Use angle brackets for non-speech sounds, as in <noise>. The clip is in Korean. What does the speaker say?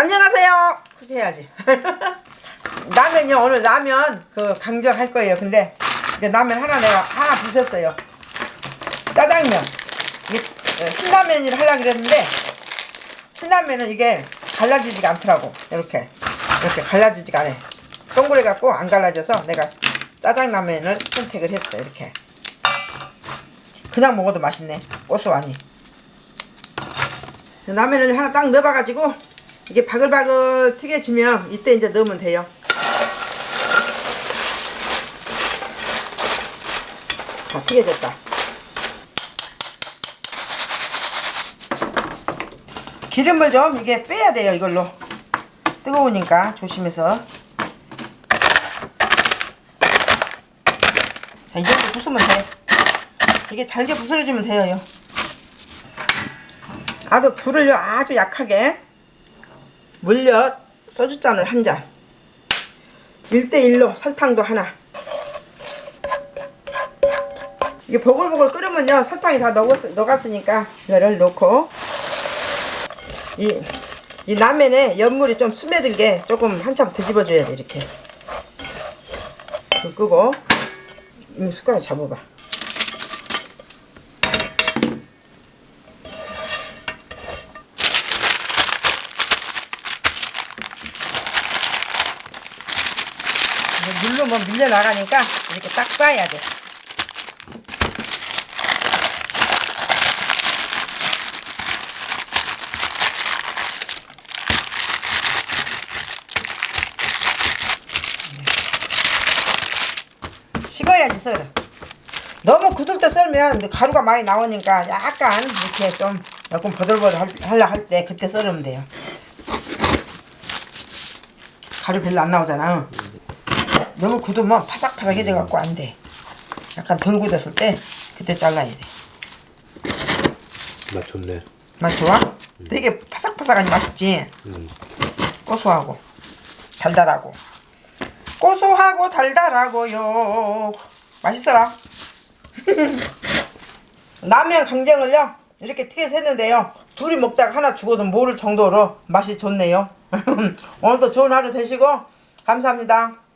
안녕하세요. 그렇게 해야지. <laughs> 라면요 오늘 라면 그 강정할 거예요. 근데 이제 라면 하나 내가 하나 부셨어요. 짜장면. 이게 어, 신라면을 하려고 그랬는데 신라면은 이게 갈라지지가 않더라고. 이렇게 이렇게 갈라지지가 않아. 동그래 갖고 안 갈라져서 내가 짜장라면을 선택을 했어. 이렇게. 그냥 먹어도 맛있네. 고소하니. 라면을 하나 딱 넣어봐가지고 이게 바글바글 튀겨지면 이때 이제 넣으면 돼요. 다 튀겨졌다. 기름을 좀 이게 빼야 돼요 이걸로 뜨거우니까 조심해서 자, 이 정도 부수면 돼. 이게 잘게 부스러지면 돼요. 아주 불을 아주 약하게 물엿 소주잔을 한 잔. 1대1로 설탕도 하나. 이게 보글보글 끓으면요 설탕이 다 녹았, 녹았으니까 이거를 넣고 이, 이 라면에 연물이 좀 스며들게 조금 한참 뒤집어줘야 돼 이렇게 불 끄고 이 숟가락 잡아봐 물로 뭐 밀려 나가니까 이렇게 딱 싸야 돼. 식어야지 썰어. 너무 굳을 때 썰면 가루가 많이 나오니까 약간 이렇게 좀 조금 버들버들 할- 하려 할때 그때 썰으면 돼요. 가루 별로 안 나오잖아. 너무 굳으면 파삭파삭해져 갖고 안 돼. 약간 덜 굳었을 때 그때 잘라야 돼. 맛 좋네. 맛 좋아? 되게 파삭파삭하니 맛있지? 음. 고소하고 달달하고 고소하고 달달하고요. 맛있어라. <laughs> 라면 강정을요 이렇게 튀겨서 했는데요. 둘이 먹다가 하나 죽어도 모를 정도로 맛이 좋네요. <laughs> 오늘도 좋은 하루 되시고 감사합니다.